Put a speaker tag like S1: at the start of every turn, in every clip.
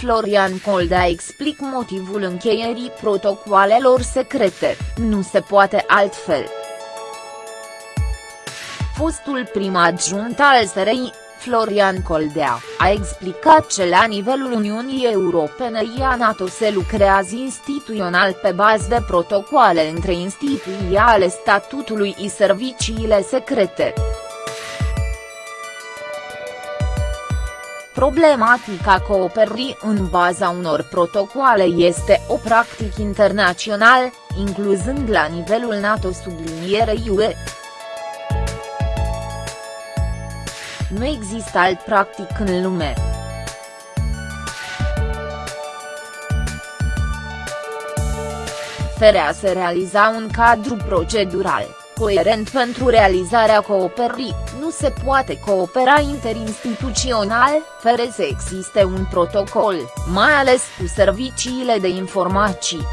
S1: Florian Coldea explic motivul încheierii protocoalelor secrete, nu se poate altfel. Fostul prim adjunct al SRI, Florian Coldea, a explicat că la nivelul Uniunii Europene ia NATO se lucrează instituțional pe bază de protocoale între instituții ale statutului și serviciile secrete. Problematica cooperării în baza unor protocoale este o practică internațional, incluzând la nivelul NATO sublinierei UE. Nu există alt practic în lume. Ferea se realiza un cadru procedural, coerent pentru realizarea cooperării, nu se poate coopera interinstituțional, fără să existe un protocol, mai ales cu serviciile de informații.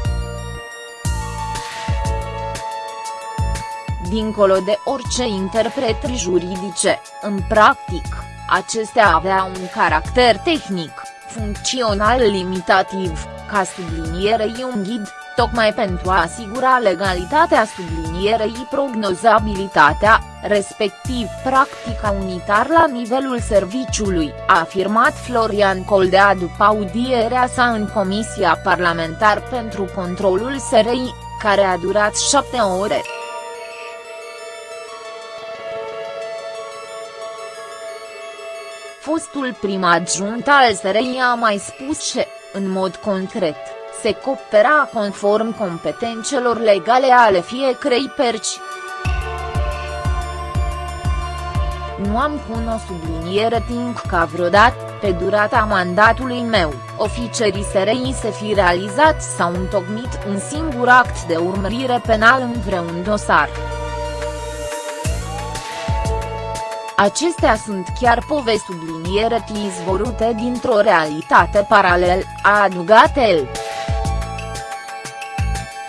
S1: dincolo de orice interpretări juridice, în practic, acestea avea un caracter tehnic, funcțional limitativ, ca sublinierei un ghid, tocmai pentru a asigura legalitatea sublinierei prognozabilitatea, respectiv practica unitar la nivelul serviciului, a afirmat Florian Coldea după audierea sa în Comisia Parlamentar pentru Controlul SRI, care a durat șapte ore. Fostul prim adjunct al SRI a mai spus că, în mod concret, se coopera conform competențelor legale ale fiecărei perci. Nu am pun o subliniere timp ca vreodată, pe durata mandatului meu, oficerii SRI se fi realizat sau întocmit un singur act de urmărire penal în vreun dosar. Acestea sunt chiar povesti subliniere izvorute dintr-o realitate paralel, a adăugat el.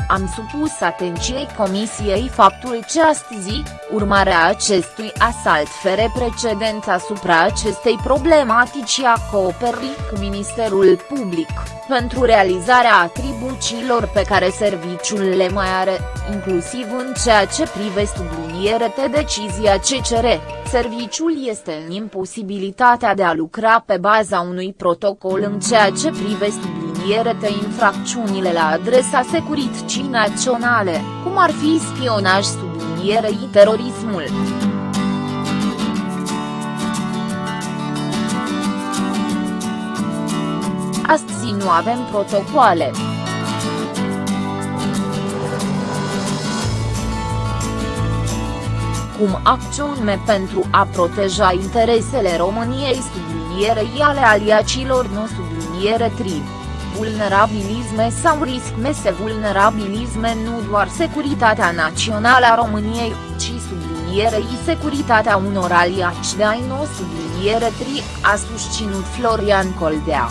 S1: Am supus atenției Comisiei faptul că astăzi, urmarea acestui asalt fere precedent asupra acestei problematici a cooperării cu Ministerul Public, pentru realizarea atribuțiilor pe care serviciul le mai are, inclusiv în ceea ce privește subliniere de decizia CCR, serviciul este în imposibilitatea de a lucra pe baza unui protocol în ceea ce privește subliniere de infracțiunile la adresa securității naționale, cum ar fi spionaj sublinierei terorismul. Astăzi nu avem protocoale. Cum acțiune pentru a proteja interesele României sublinierei ale aliacilor nu subliniere tri vulnerabilisme sau risc mese vulnerabilisme nu doar securitatea națională a României, ci sublinierei securitatea unor aliaci de ai nu subliniere tri, a susținut Florian Coldea.